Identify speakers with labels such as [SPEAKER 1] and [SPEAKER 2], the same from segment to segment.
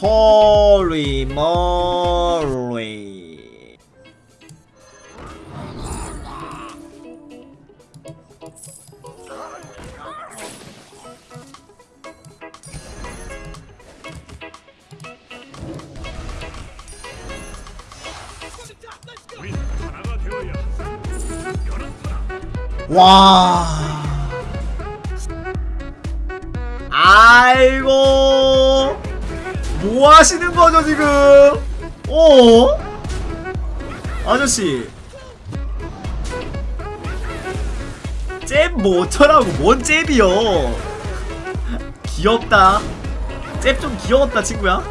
[SPEAKER 1] 홀리 멀리
[SPEAKER 2] 우리 하나가 되어야
[SPEAKER 1] 와 아이고 뭐 하시는 거죠 지금? 어? 아저씨. 잽뭐 어쩌라고 뭔 잽이요? 귀엽다. 잽 좀 귀여웠다 친구야.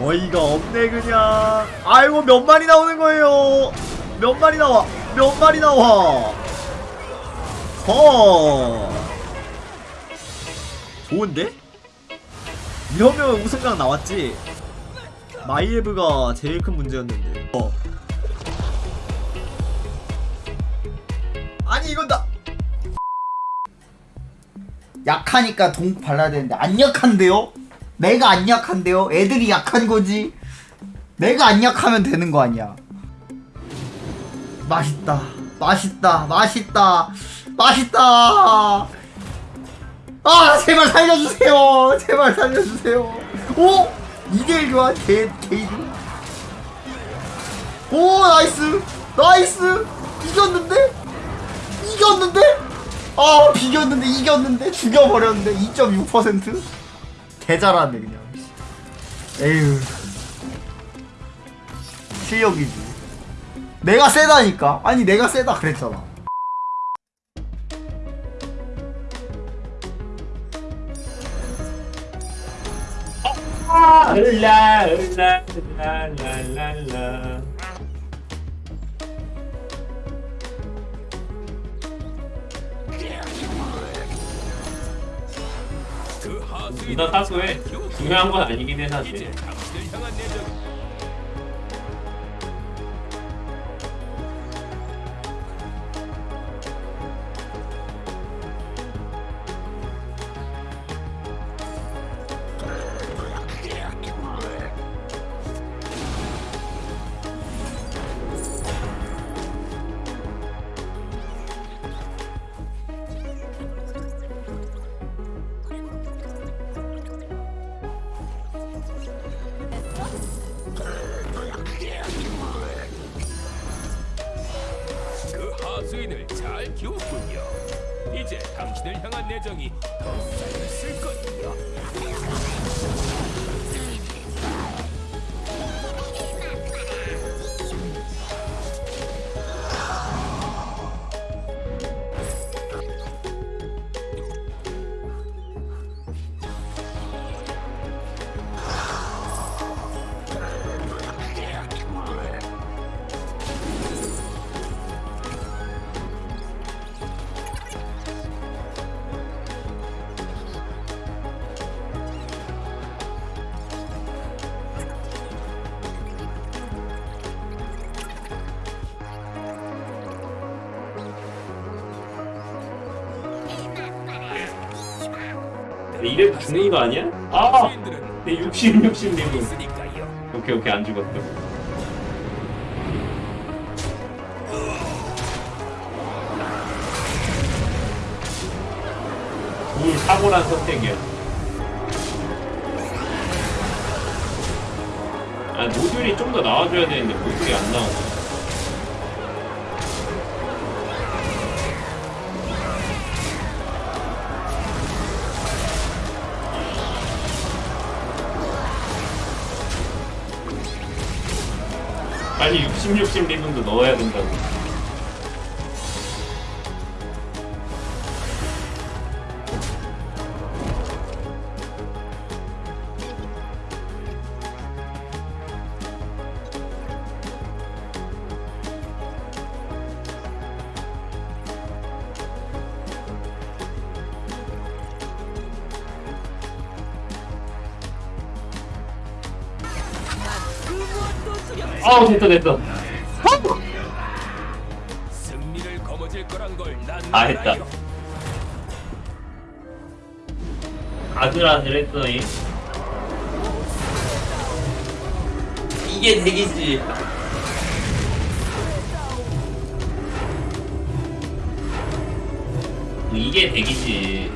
[SPEAKER 1] 어이가 없네 그냥. 아이고 몇 마리 나오는 거예요? 몇 마리 나와? 몇 마리 나와 허 좋은데? 이러면 우승강 나왔지 마이에브가 제일 큰 문제였는데 어. 아니 이건 나
[SPEAKER 3] 약하니까 동 발라야 되는데 안 약한데요? 내가 안 약한데요? 애들이 약한 거지. 내가 안 약하면 되는 거 아니야. 맛있다. 맛있다. 맛있다. 맛있다. 아, 제발 살려주세요. 제발 살려주세요. 오! 2대1 교환 개, 개이득. 오, 나이스. 나이스. 이겼는데? 이겼는데? 아, 비겼는데, 이겼는데? 죽여버렸는데? 2.6%? 개잘하네 그냥 에휴 실력이지 내가 세다니까. 아니 내가 세다 그랬잖아.
[SPEAKER 2] 을라 을라 랄랄랄라. 누나 사소해 중요한 건 아니긴 해 사실
[SPEAKER 4] 그 하수인을 잘 키웠군요. 이제 당신을 향한 내정이 더 쌓였을 거예요.
[SPEAKER 2] 이래도 죽는 거 아니야? 아! 내 60, 60
[SPEAKER 4] 레벨.
[SPEAKER 2] 오케이, 오케이, 안 죽었다. 물 사고란 선택이야. 아, 노즐이 좀 더 나와줘야 되는데, 노즐이 안 나오고. 16심 리븐도 넣어야 된다고. 아우 됐다 됐다.
[SPEAKER 4] 아
[SPEAKER 2] 됐다. 아들아들 했더니 이게 대기지. 이게 대기지.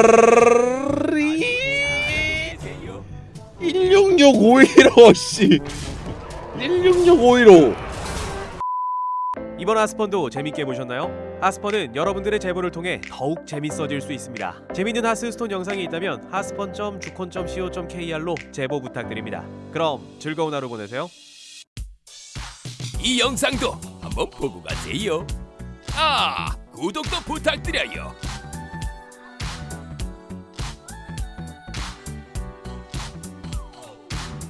[SPEAKER 5] 515 씨. 166 515.
[SPEAKER 6] 이번 하스펀도 재밌게 보셨나요? 하스펀은 여러분들의 제보를 통해 더욱 재밌어질 수 있습니다. 재밌는 하스스톤 영상이 있다면 하스펀.주콘.co.kr로 제보 부탁드립니다. 그럼 즐거운 하루 보내세요.
[SPEAKER 4] 이 영상도 한번 보고 가세요. 아, 구독도 부탁드려요.